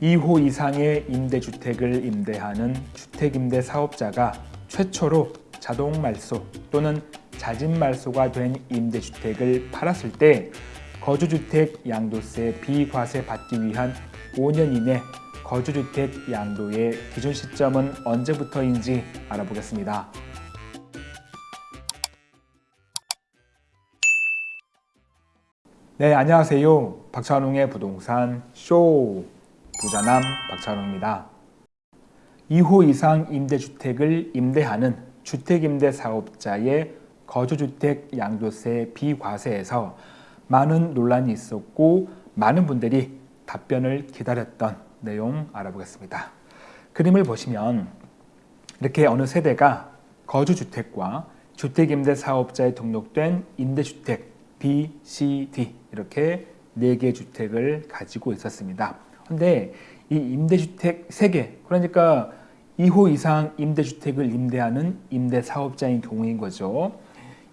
2호 이상의 임대주택을 임대하는 주택임대 사업자가 최초로 자동 말소 또는 자진 말소가 된 임대주택을 팔았을 때 거주주택 양도세 비과세 받기 위한 5년 이내 거주주택 양도의 기준 시점은 언제부터인지 알아보겠습니다. 네, 안녕하세요. 박찬웅의 부동산 쇼 부자남 박찬웅입니다. 2호 이상 임대주택을 임대하는 주택임대 사업자의 거주주택 양도세 비과세에서 많은 논란이 있었고 많은 분들이 답변을 기다렸던 내용 알아보겠습니다. 그림을 보시면 이렇게 어느 세대가 거주주택과 주택임대 사업자에 등록된 임대주택 B, C, D 이렇게 네개 주택을 가지고 있었습니다. 그런데 이 임대주택 세 개, 그러니까 2호 이상 임대주택을 임대하는 임대사업자인 경우인 거죠.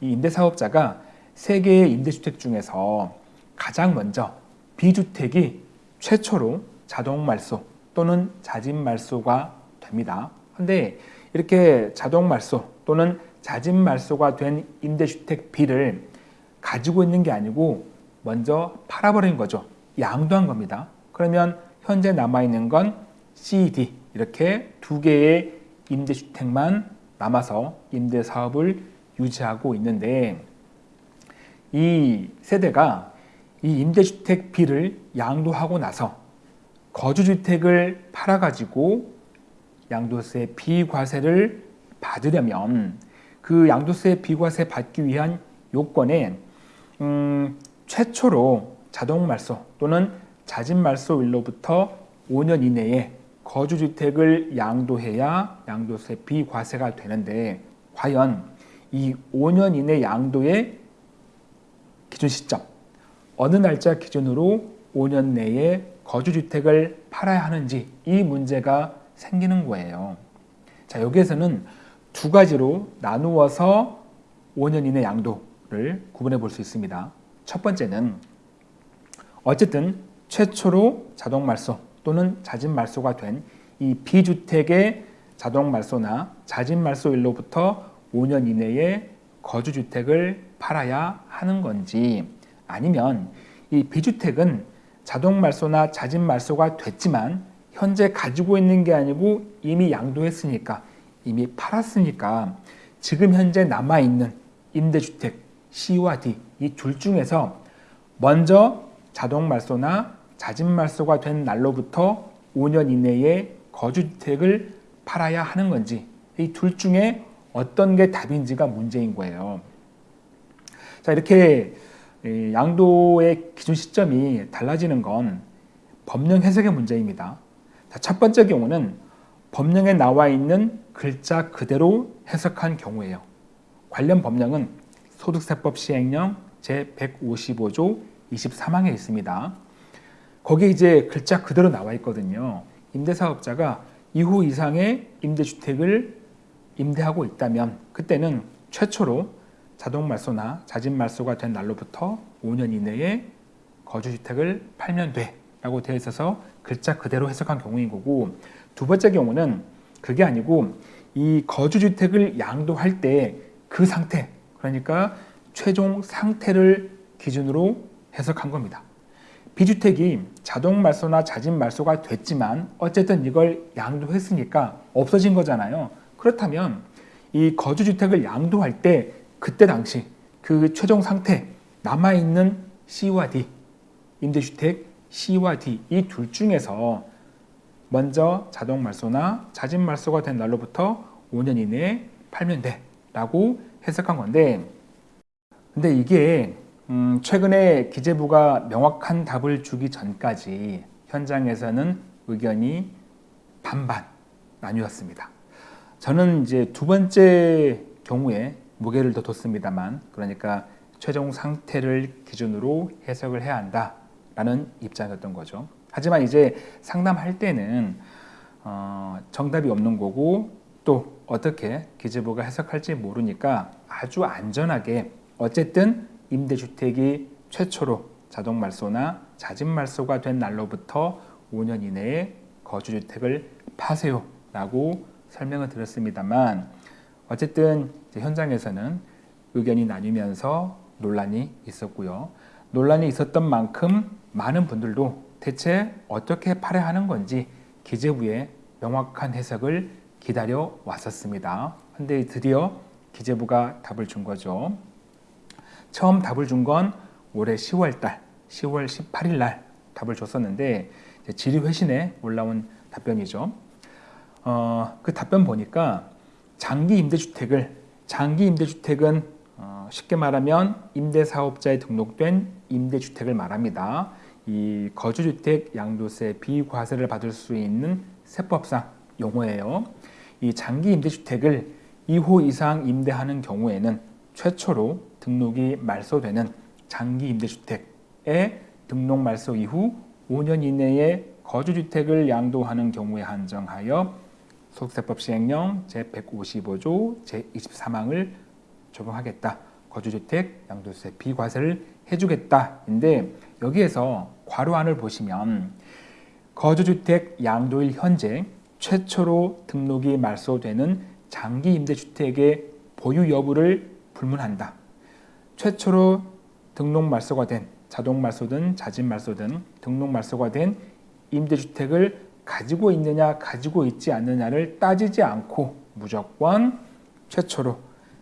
이 임대사업자가 세 개의 임대주택 중에서 가장 먼저 B주택이 최초로 자동 말소 또는 자진 말소가 됩니다. 그런데 이렇게 자동 말소 또는 자진 말소가 된 임대주택 B를 가지고 있는 게 아니고 먼저 팔아버린 거죠. 양도한 겁니다. 그러면 현재 남아있는 건 C, D 이렇게 두 개의 임대주택만 남아서 임대사업을 유지하고 있는데 이 세대가 이 임대주택 B를 양도하고 나서 거주주택을 팔아가지고 양도세 비과세를 받으려면 그 양도세 비과세 받기 위한 요건에 음, 최초로 자동 말소 또는 자진 말소일로부터 5년 이내에 거주주택을 양도해야 양도세 비과세가 되는데 과연 이 5년 이내 양도의 기준 시점 어느 날짜 기준으로 5년 내에 거주주택을 팔아야 하는지 이 문제가 생기는 거예요. 자 여기에서는 두 가지로 나누어서 5년 이내 양도를 구분해 볼 수 있습니다. 첫 번째는 어쨌든 최초로 자동 말소 또는 자진 말소가 된 이 비주택의 자동 말소나 자진 말소일로부터 5년 이내에 거주주택을 팔아야 하는 건지 아니면 이 비주택은 자동 말소나 자진 말소가 됐지만 현재 가지고 있는 게 아니고 이미 양도했으니까 이미 팔았으니까 지금 현재 남아있는 임대주택 C와 D 이 둘 중에서 먼저 자동 말소나 자진 말소가 된 날로부터 5년 이내에 거주주택을 팔아야 하는 건지 이 둘 중에 어떤 게 답인지가 문제인 거예요. 자 이렇게 양도의 기준 시점이 달라지는 건 법령 해석의 문제입니다. 자, 첫 번째 경우는 법령에 나와 있는 글자 그대로 해석한 경우예요. 관련 법령은 소득세법 시행령 제155조 23항에 있습니다. 거기에 이제 글자 그대로 나와 있거든요. 임대사업자가 2호 이상의 임대주택을 임대하고 있다면 그때는 최초로 자동말소나 자진말소가 된 날로부터 5년 이내에 거주주택을 팔면 돼 라고 되어 있어서 글자 그대로 해석한 경우인 거고 두 번째 경우는 그게 아니고 이 거주주택을 양도할 때 그 상태 그러니까 최종 상태를 기준으로 해석한 겁니다. 비주택이 자동 말소나 자진 말소가 됐지만 어쨌든 이걸 양도했으니까 없어진 거잖아요. 그렇다면 이 거주주택을 양도할 때 그때 당시 그 최종 상태 남아있는 C와 D 임대주택 C와 D 이 둘 중에서 먼저 자동 말소나 자진 말소가 된 날로부터 5년 이내에 팔면 돼 라고 해석한 건데 근데 이게 음 최근에 기재부가 명확한 답을 주기 전까지 현장에서는 의견이 반반 나뉘었습니다. 저는 이제 두 번째 경우에 무게를 더 뒀습니다만 그러니까 최종 상태를 기준으로 해석을 해야 한다라는 입장이었던 거죠. 하지만 이제 상담할 때는 어, 정답이 없는 거고 또 어떻게 기재부가 해석할지 모르니까 아주 안전하게 어쨌든 임대주택이 최초로 자동 말소나 자진 말소가 된 날로부터 5년 이내에 거주주택을 파세요 라고 설명을 드렸습니다만 어쨌든 현장에서는 의견이 나뉘면서 논란이 있었고요. 논란이 있었던 만큼 많은 분들도 대체 어떻게 팔아야 하는 건지 기재부의 명확한 해석을 기다려 왔었습니다. 근데 드디어 기재부가 답을 준 거죠. 처음 답을 준 건 올해 10월 달, 10월 18일 날 답을 줬었는데 질의 회신에 올라온 답변이죠. 어, 그 답변 보니까 장기 임대주택을 장기 임대주택은 어, 쉽게 말하면 임대사업자에 등록된 임대주택을 말합니다. 이 거주주택 양도세 비과세를 받을 수 있는 세법상 용어예요. 이 장기 임대주택을 2호 이상 임대하는 경우에는 최초로 등록이 말소되는 장기 임대주택의 등록 말소 이후 5년 이내에 거주주택을 양도하는 경우에 한정하여 소득세법 시행령 제155조 제23항을 적용하겠다. 거주주택 양도세 비과세를 해주겠다인데 여기에서 괄호안을 보시면 거주주택 양도일 현재 최초로 등록이 말소되는 장기 임대주택의 보유 여부를 불문한다. 최초로 등록 말소가 된 자동 말소든 자진 말소든 등록 말소가 된 임대주택을 가지고 있느냐 가지고 있지 않느냐를 따지지 않고 무조건 최초로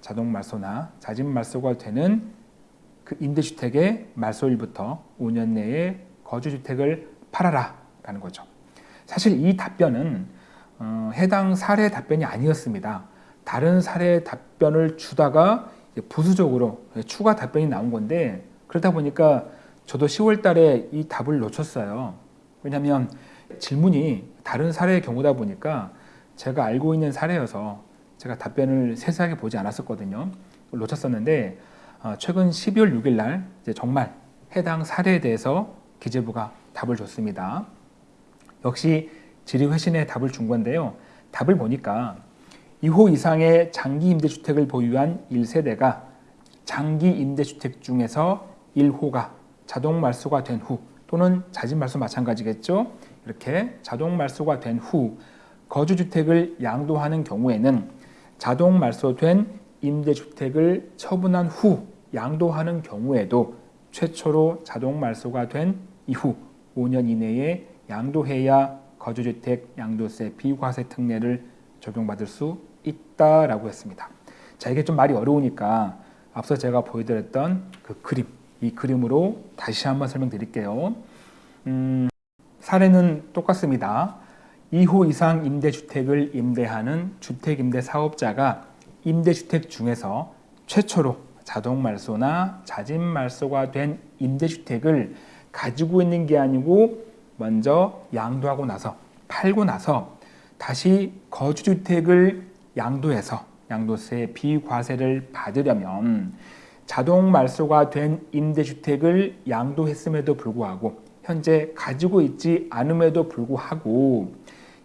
자동 말소나 자진 말소가 되는 그 임대주택의 말소일부터 5년 내에 거주주택을 팔아라 라는 거죠. 사실 이 답변은 어, 해당 사례 답변이 아니었습니다. 다른 사례 답변을 주다가 부수적으로 추가 답변이 나온 건데 그러다 보니까 저도 10월 달에 이 답을 놓쳤어요. 왜냐하면 질문이 다른 사례의 경우다 보니까 제가 알고 있는 사례여서 제가 답변을 세세하게 보지 않았었거든요. 놓쳤었는데 어, 최근 12월 6일 날 정말 해당 사례에 대해서 기재부가 답을 줬습니다. 역시 질의회신에 답을 준 건데요. 답을 보니까 2호 이상의 장기 임대주택을 보유한 1세대가 장기 임대주택 중에서 1호가 자동 말소가 된 후 또는 자진 말소 마찬가지겠죠. 이렇게 자동 말소가 된 후 거주주택을 양도하는 경우에는 자동 말소된 임대주택을 처분한 후 양도하는 경우에도 최초로 자동 말소가 된 이후 5년 이내에 양도해야 거주주택 양도세 비과세 특례를 적용받을 수 있다라고 했습니다. 자 이게 좀 말이 어려우니까 앞서 제가 보여드렸던 그 그림 이 그림으로 다시 한번 설명드릴게요. 음, 사례는 똑같습니다. 2호 이상 임대주택을 임대하는 주택임대 사업자가 임대주택 중에서 최초로 자동 말소나 자진 말소가 된 임대주택을 가지고 있는 게 아니고 먼저 양도하고 나서 팔고 나서 다시 거주주택을 양도해서 양도세 비과세를 받으려면 자동 말소가 된 임대주택을 양도했음에도 불구하고 현재 가지고 있지 않음에도 불구하고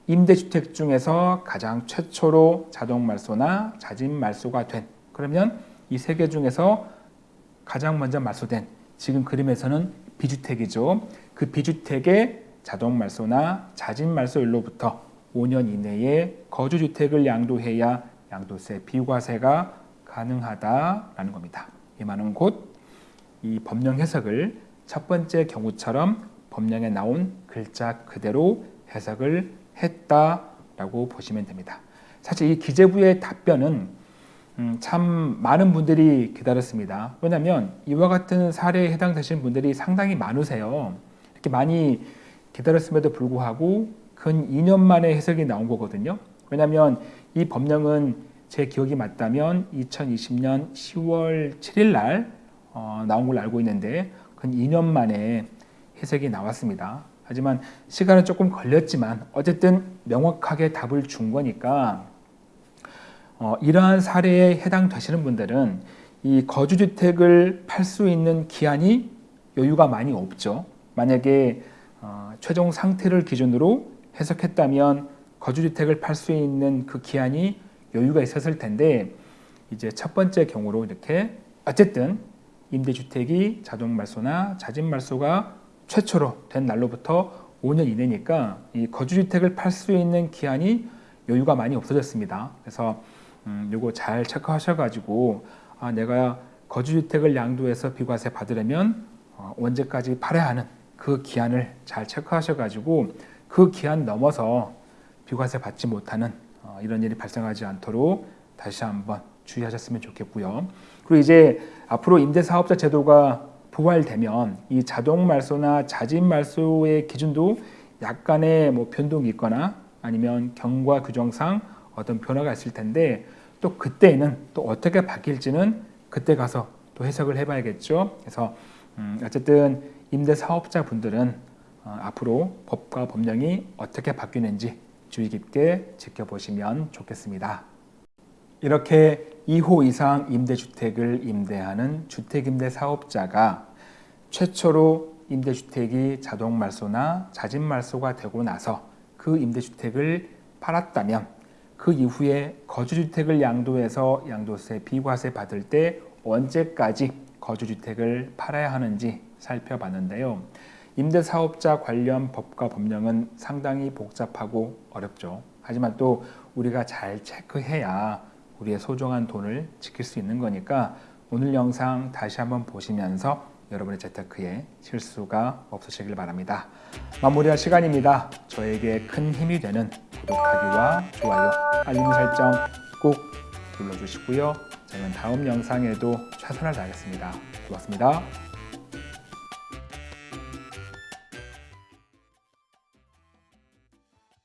임대주택 중에서 가장 최초로 자동 말소나 자진 말소가 된 그러면 이 세 개 중에서 가장 먼저 말소된 지금 그림에서는 비주택이죠. 그 비주택의 자동 말소나 자진 말소일로부터 5년 이내에 거주주택을 양도해야 양도세 비과세가 가능하다라는 겁니다. 이 말은 곧 이 법령 해석을 첫 번째 경우처럼 법령에 나온 글자 그대로 해석을 했다라고 보시면 됩니다. 사실 이 기재부의 답변은 음, 참 많은 분들이 기다렸습니다. 왜냐하면 이와 같은 사례에 해당되신 분들이 상당히 많으세요. 이렇게 많이 기다렸음에도 불구하고 근 2년 만에 해석이 나온 거거든요. 왜냐하면 이 법령은 제 기억이 맞다면 2020년 10월 7일 날 어, 나온 걸로 알고 있는데 근 2년 만에 해석이 나왔습니다. 하지만 시간은 조금 걸렸지만 어쨌든 명확하게 답을 준 거니까 어, 이러한 사례에 해당되시는 분들은 이 거주주택을 팔 수 있는 기한이 여유가 많이 없죠. 만약에 어, 최종 상태를 기준으로 해석했다면 거주주택을 팔 수 있는 그 기한이 여유가 있었을 텐데 이제 첫 번째 경우로 이렇게 어쨌든 임대주택이 자동 말소나 자진 말소가 최초로 된 날로부터 5년 이내니까 이 거주주택을 팔 수 있는 기한이 여유가 많이 없어졌습니다. 그래서 음, 요거 잘 체크하셔가지고 아, 내가 거주주택을 양도해서 비과세 받으려면 어, 언제까지 팔아야 하는 그 기한을 잘 체크하셔가지고 그 기한 넘어서 비과세 받지 못하는 어, 이런 일이 발생하지 않도록 다시 한번 주의하셨으면 좋겠고요. 그리고 이제 앞으로 임대사업자 제도가 부활되면 이 자동 말소나 자진 말소의 기준도 약간의 뭐 변동이 있거나 아니면 경과 규정상 어떤 변화가 있을 텐데 또 그때는 또 어떻게 바뀔지는 그때 가서 또 해석을 해봐야겠죠. 그래서 음 어쨌든 임대 사업자 분들은 어 앞으로 법과 법령이 어떻게 바뀌는지 주의 깊게 지켜보시면 좋겠습니다. 이렇게 2호 이상 임대주택을 임대하는 주택임대 사업자가 최초로 임대주택이 자동 말소나 자진 말소가 되고 나서 그 임대주택을 팔았다면 그 이후에 거주주택을 양도해서 양도세 비과세 받을 때 언제까지 거주주택을 팔아야 하는지 살펴봤는데요. 임대사업자 관련 법과 법령은 상당히 복잡하고 어렵죠. 하지만 또 우리가 잘 체크해야 우리의 소중한 돈을 지킬 수 있는 거니까 오늘 영상 다시 한번 보시면서 여러분의 재테크에 실수가 없으시길 바랍니다. 마무리할 시간입니다. 저에게 큰 힘이 되는 구독하기와 좋아요, 알림 설정 꼭 눌러주시고요. 저는 다음 영상에도 최선을 다하겠습니다. 고맙습니다.